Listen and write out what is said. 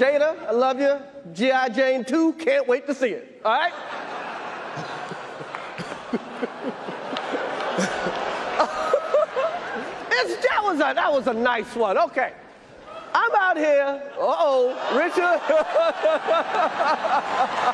Jada, I love you. G.I. Jane 2, can't wait to see it. All right? that, was a, that was a nice one. Okay. I'm out here. Uh-oh, Richard.